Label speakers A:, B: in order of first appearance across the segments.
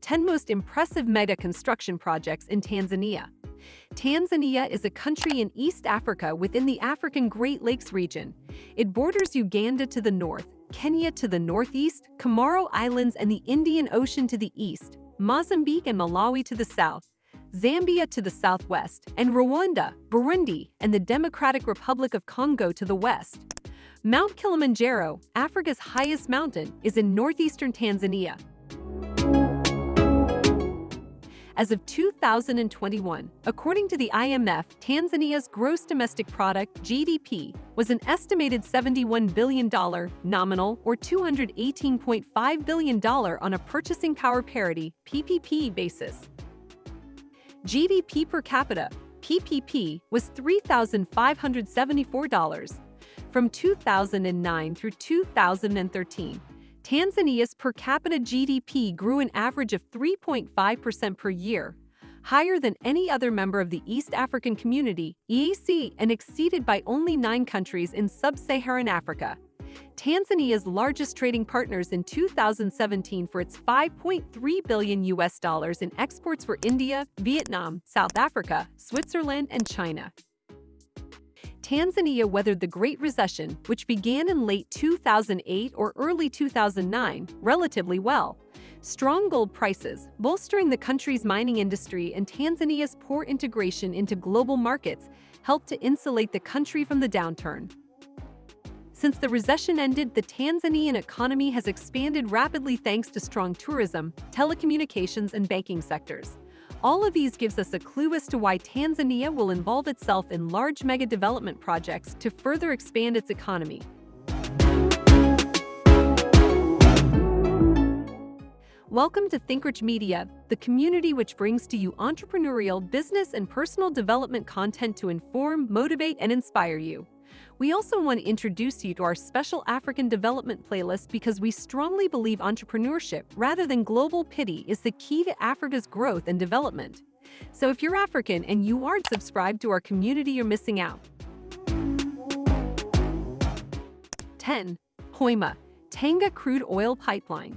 A: Ten most impressive mega construction projects in Tanzania. Tanzania is a country in East Africa within the African Great Lakes region. It borders Uganda to the north, Kenya to the northeast, Comoro Islands and the Indian Ocean to the east, Mozambique and Malawi to the south, Zambia to the southwest, and Rwanda, Burundi, and the Democratic Republic of Congo to the west. Mount Kilimanjaro, Africa's highest mountain, is in northeastern Tanzania. As of 2021, according to the IMF, Tanzania's gross domestic product, GDP, was an estimated $71 billion nominal or $218.5 billion on a purchasing power parity PPP basis. GDP per capita, PPP, was $3,574 from 2009 through 2013. Tanzania's per capita GDP grew an average of 3.5% per year, higher than any other member of the East African Community EAC and exceeded by only nine countries in sub-Saharan Africa. Tanzania's largest trading partners in 2017 for its 5.3 billion US dollars in exports were India, Vietnam, South Africa, Switzerland, and China. Tanzania weathered the Great Recession, which began in late 2008 or early 2009, relatively well. Strong gold prices, bolstering the country's mining industry and Tanzania's poor integration into global markets helped to insulate the country from the downturn. Since the recession ended, the Tanzanian economy has expanded rapidly thanks to strong tourism, telecommunications, and banking sectors. All of these gives us a clue as to why Tanzania will involve itself in large mega development projects to further expand its economy. Welcome to ThinkRich Media, the community which brings to you entrepreneurial, business, and personal development content to inform, motivate, and inspire you. We also want to introduce you to our special African development playlist because we strongly believe entrepreneurship, rather than global pity, is the key to Africa's growth and development. So if you're African and you aren't subscribed to our community, you're missing out. 10. Hoima, Tanga Crude Oil Pipeline.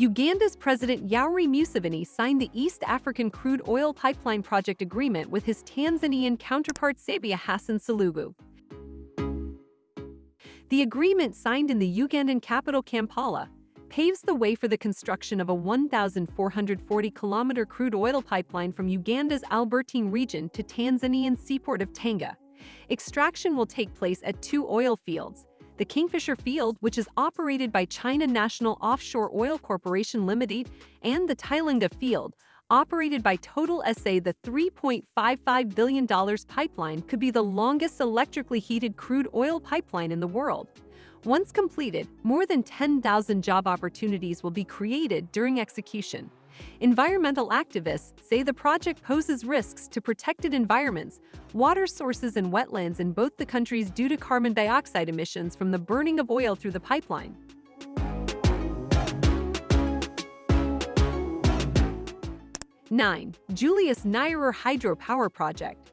A: Uganda's President Yoweri Museveni signed the East African Crude Oil Pipeline Project agreement with his Tanzanian counterpart Samia Hassan Suluhu. The agreement signed in the Ugandan capital Kampala paves the way for the construction of a 1,440-kilometer crude oil pipeline from Uganda's Albertine region to Tanzanian seaport of Tanga. Extraction will take place at two oil fields, the Kingfisher Field, which is operated by China National Offshore Oil Corporation Limited, and the Tilenga Field, operated by Total SA. The $3.55 billion pipeline could be the longest electrically heated crude oil pipeline in the world. Once completed, more than 10,000 job opportunities will be created during execution. Environmental activists say the project poses risks to protected environments, water sources and wetlands in both the countries due to carbon dioxide emissions from the burning of oil through the pipeline. Nine, Julius Nyerere Hydropower Project.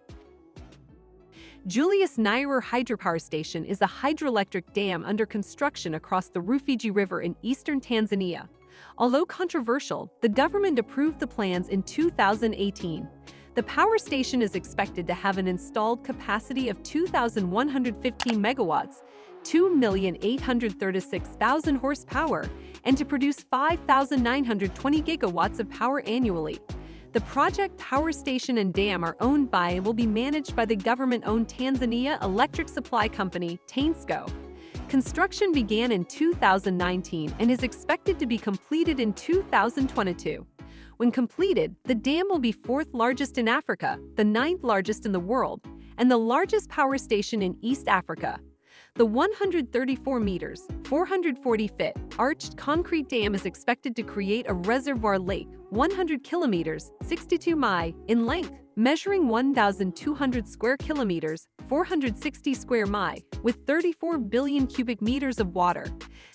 A: Julius Nyerere Hydropower Station is a hydroelectric dam under construction across the Rufiji River in eastern Tanzania. Although controversial, the government approved the plans in 2018. The power station is expected to have an installed capacity of 2,115 megawatts, 2,836,000 horsepower, and to produce 5,920 gigawatts of power annually. The project power station and dam are owned by and will be managed by the government-owned Tanzania Electric Supply Company, TANESCO. Construction began in 2019 and is expected to be completed in 2022. When completed, the dam will be fourth largest in Africa, the ninth largest in the world, and the largest power station in East Africa. The 134 meters, 440 feet, arched concrete dam is expected to create a reservoir lake 100 kilometers, 62 mi, in length, measuring 1,200 square kilometers, 460 square mi, with 34 billion cubic meters of water.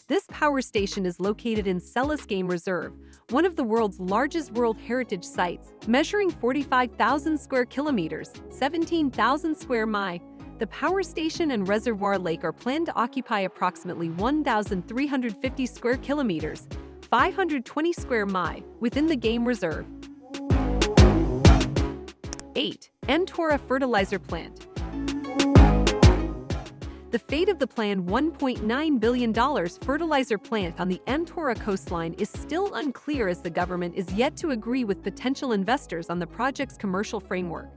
A: This power station is located in Selous Game Reserve, one of the world's largest World Heritage sites, measuring 45,000 square kilometers, 17,000 square mi, The power station and reservoir lake are planned to occupy approximately 1,350 square kilometers, 520 square mi, within the game reserve. 8. Mtwara Fertilizer Plant the fate of the planned $1.9 billion fertilizer plant on the Mtwara coastline is still unclear as the government is yet to agree with potential investors on the project's commercial framework.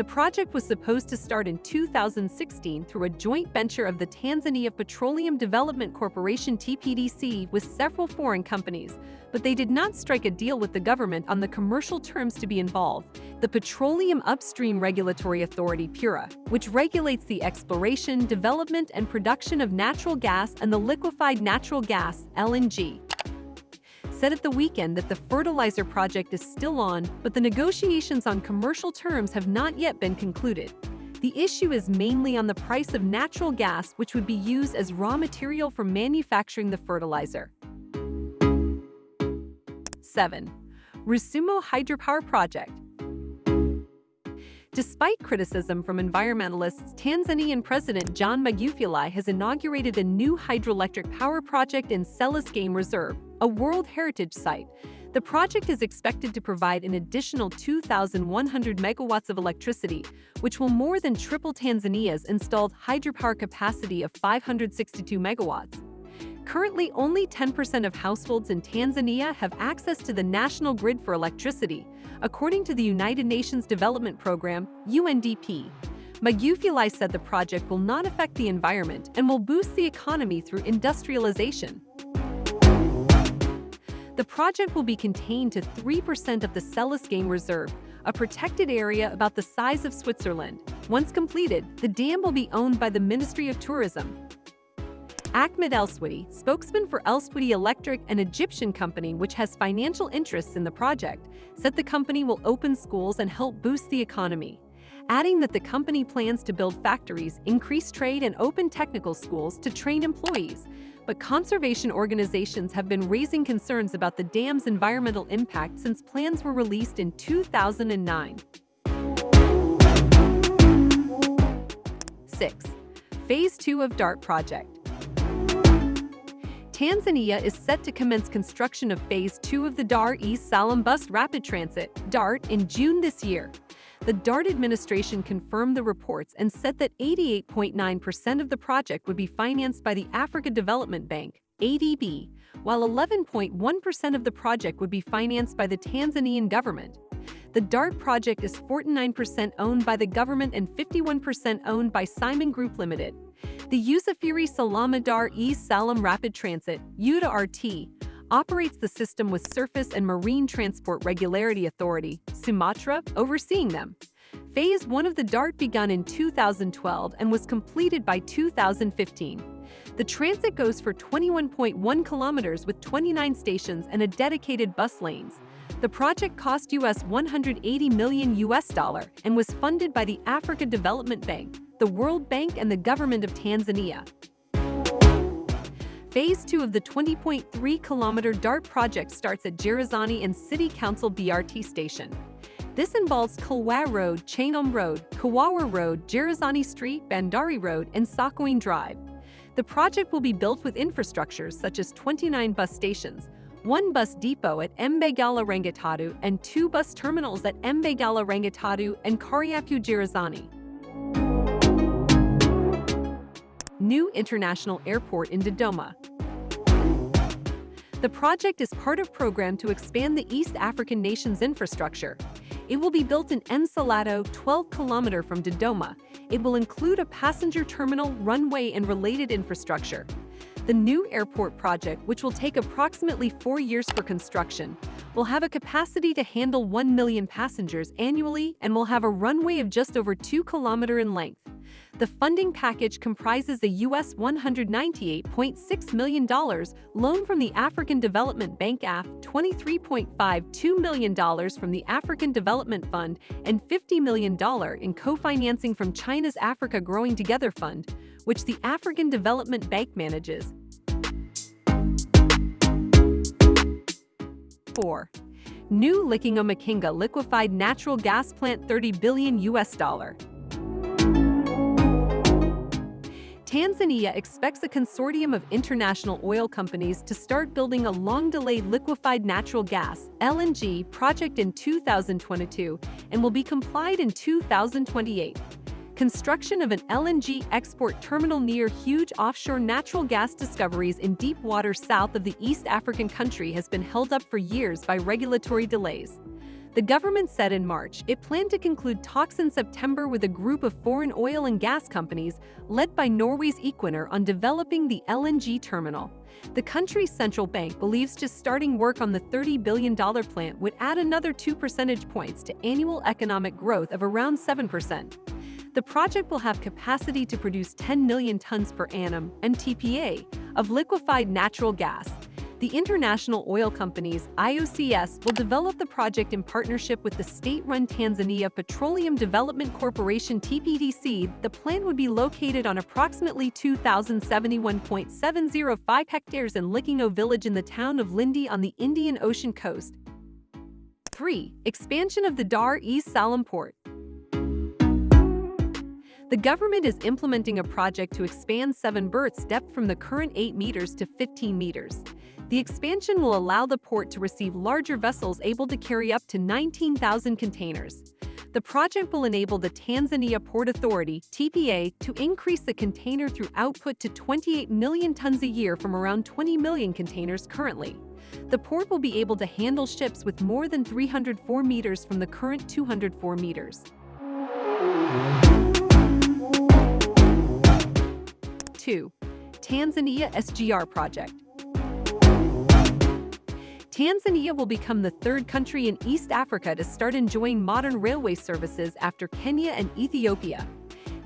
A: The project was supposed to start in 2016 through a joint venture of the Tanzania Petroleum Development Corporation TPDC with several foreign companies, but they did not strike a deal with the government on the commercial terms to be involved. The Petroleum Upstream Regulatory Authority PURA, which regulates the exploration, development, and production of natural gas and the liquefied natural gas LNG, said at the weekend that the fertilizer project is still on, but the negotiations on commercial terms have not yet been concluded. The issue is mainly on the price of natural gas which would be used as raw material for manufacturing the fertilizer. 7. Rusumo Hydropower Project Despite criticism from environmentalists, Tanzanian President John Magufuli has inaugurated a new hydroelectric power project in Selous Game Reserve, a World Heritage Site. The project is expected to provide an additional 2,100 megawatts of electricity, which will more than triple Tanzania's installed hydropower capacity of 562 megawatts. Currently, only 10% of households in Tanzania have access to the national grid for electricity, according to the United Nations Development Programme, UNDP. Magufuli said the project will not affect the environment and will boost the economy through industrialization. The project will be contained to 3% of the Selous Game Reserve, a protected area about the size of Switzerland. Once completed, the dam will be owned by the Ministry of Tourism. Ahmed Elsewedy, spokesman for Elsewedy Electric, an Egyptian company which has financial interests in the project, said the company will open schools and help boost the economy, adding that the company plans to build factories, increase trade, and open technical schools to train employees, but conservation organizations have been raising concerns about the dam's environmental impact since plans were released in 2009. 6. Phase 2 of DART project. Tanzania is set to commence construction of Phase 2 of the Dar es Salaam Bus Rapid Transit DART in June this year. The DART administration confirmed the reports and said that 88.9% of the project would be financed by the Africa Development Bank, ADB, while 11.1% of the project would be financed by the Tanzanian government. The DART project is 49% owned by the government and 51% owned by Simon Group Limited. The Usafiri Salama Dar es Salaam Rapid Transit, UDA-RT, operates the system with Surface and Marine Transport Regularity Authority, Sumatra, overseeing them. Phase 1 of the DART begun in 2012 and was completed by 2015. The transit goes for 21.1 kilometers with 29 stations and a dedicated bus lanes. The project cost US 180 million US dollar and was funded by the Africa Development Bank, the World Bank and the government of Tanzania. Phase 2 of the 20.3-kilometer DART project starts at Gerezani and City Council BRT station. This involves Kilwa Road, Chang'ombe Road, Kawawa Road, Gerezani Street, Bandari Road, and Sokoine Drive. The project will be built with infrastructures such as 29 bus stations, one bus depot at Mbagala Rangitatu, and two bus terminals at Mbagala Rangitatu and Kariakoo Gerezani. New International Airport in Dodoma. The project is part of program to expand the East African nation's infrastructure. It will be built in Msalato, 12 kilometer from Dodoma. It will include a passenger terminal, runway, and related infrastructure. The new airport project, which will take approximately four years for construction, will have a capacity to handle 1 million passengers annually and will have a runway of just over 2 kilometer in length. The funding package comprises a US $198.6 million loan from the African Development Bank AF, $23.52 million from the African Development Fund, and $50 million in co-financing from China's Africa Growing Together Fund, which the African Development Bank manages. 4. New Lickinga liquefied natural gas plant 30 billion US dollar. Tanzania expects a consortium of international oil companies to start building a long-delayed liquefied natural gas LNG project in 2022 and will be complied in 2028. Construction of an LNG export terminal near huge offshore natural gas discoveries in deep water south of the East African country has been held up for years by regulatory delays. The government said in March it planned to conclude talks in September with a group of foreign oil and gas companies led by Norway's Equinor on developing the LNG terminal. The country's central bank believes just starting work on the $30 billion plant would add another 2 percentage points to annual economic growth of around 7%. The project will have capacity to produce 10 million tons per annum (MTPA) of liquefied natural gas, the international oil companies, IOCS, will develop the project in partnership with the state-run Tanzania Petroleum Development Corporation TPDC. The plant would be located on approximately 2,071.705 hectares in Likingo village in the town of Lindi on the Indian Ocean coast. 3. Expansion of the Dar es Salaam port. The government is implementing a project to expand Seven Berth's depth from the current 8 meters to 15 meters. The expansion will allow the port to receive larger vessels able to carry up to 19,000 containers. The project will enable the Tanzania Port Authority TPA, to increase the container through output to 28 million tons a year from around 20 million containers currently. The port will be able to handle ships with more than 304 meters from the current 204 meters. 2. Tanzania SGR Project Tanzania will become the third country in East Africa to start enjoying modern railway services after Kenya and Ethiopia.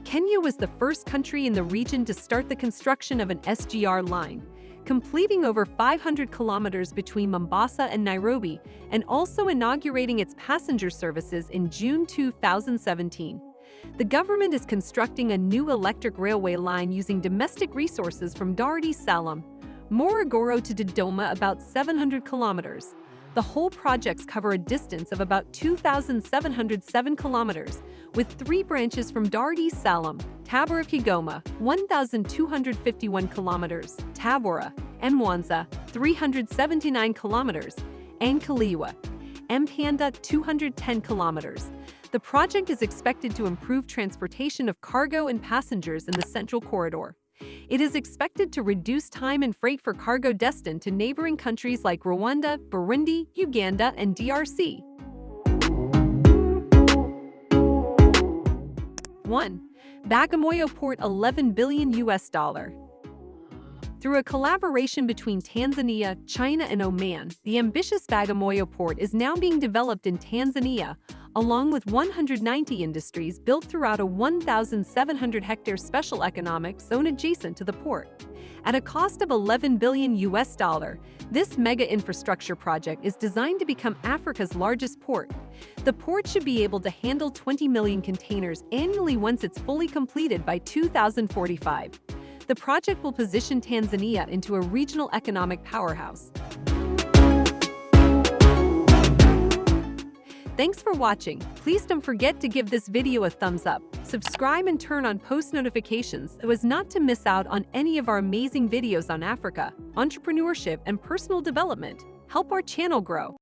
A: Kenya was the first country in the region to start the construction of an SGR line, completing over 500 kilometers between Mombasa and Nairobi, and also inaugurating its passenger services in June 2017. The government is constructing a new electric railway line using domestic resources from Dar es Salaam, Morogoro to Dodoma about 700 kilometers. The whole projects cover a distance of about 2,707 kilometers, with three branches from Dar es Salaam, Tabora Kigoma, 1,251 kilometers, Tabora, Mwanza, 379 kilometers, and Kaliua, Mpanda, 210 kilometers. The project is expected to improve transportation of cargo and passengers in the Central Corridor. It is expected to reduce time and freight for cargo destined to neighboring countries like Rwanda, Burundi, Uganda, and DRC. 1. Bagamoyo Port 11 billion US dollar. Through a collaboration between Tanzania, China, and Oman, the ambitious Bagamoyo port is now being developed in Tanzania, along with 190 industries built throughout a 1,700-hectare special economic zone adjacent to the port. At a cost of 11 billion US dollar, this mega infrastructure project is designed to become Africa's largest port. The port should be able to handle 20 million containers annually once it's fully completed by 2045. The project will position Tanzania into a regional economic powerhouse. Thanks for watching. Please don't forget to give this video a thumbs up, subscribe and turn on post notifications so as not to miss out on any of our amazing videos on Africa, entrepreneurship and personal development. Help our channel grow.